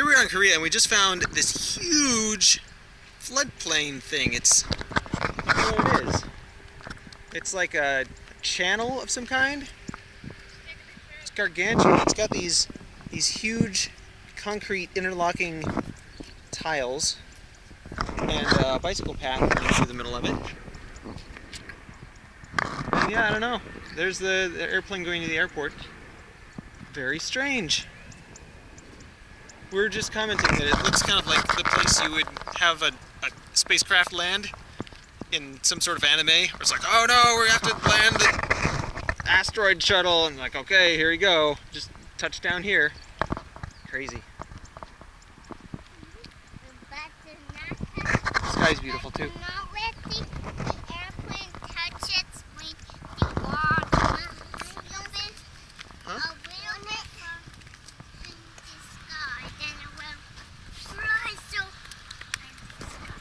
Here we are in Korea and we just found this huge floodplain thing. It's, I don't know what it is. It's like a channel of some kind. It's gargantuan. It's got these, these huge concrete interlocking tiles and a bicycle path through the middle of it. And yeah, I don't know. There's the, the airplane going to the airport. Very strange we were just commenting that it looks kind of like the place you would have a, a spacecraft land in some sort of anime where it's like, oh no, we have to land the asteroid shuttle and like, okay, here we go. Just touch down here. Crazy. The sky's beautiful too.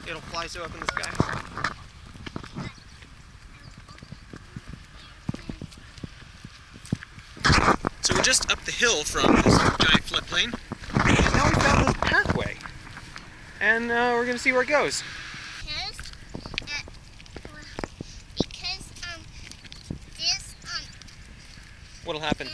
It'll fly so up in the sky. So we're just up the hill from this giant floodplain. And now we found this pathway. And uh, we're going to see where it goes. What'll happen?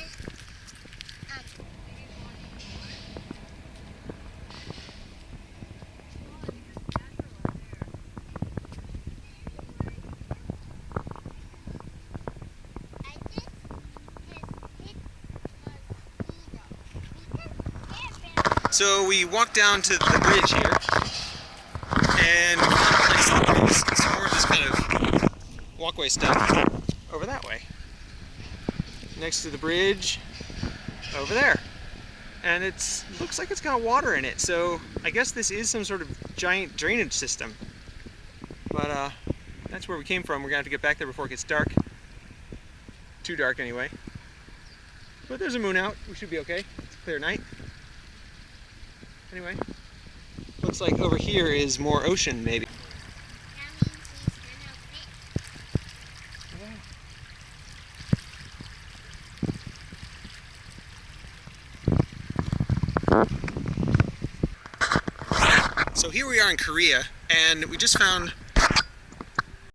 So we walked down to the bridge here, and some more of this kind of walkway stuff over that way. Next to the bridge, over there. And it looks like it's got water in it, so I guess this is some sort of giant drainage system. But uh, that's where we came from. We're gonna have to get back there before it gets dark. Too dark anyway. But there's a moon out. We should be okay. It's a clear night. Anyway, looks like over here is more ocean, maybe. So here we are in Korea, and we just found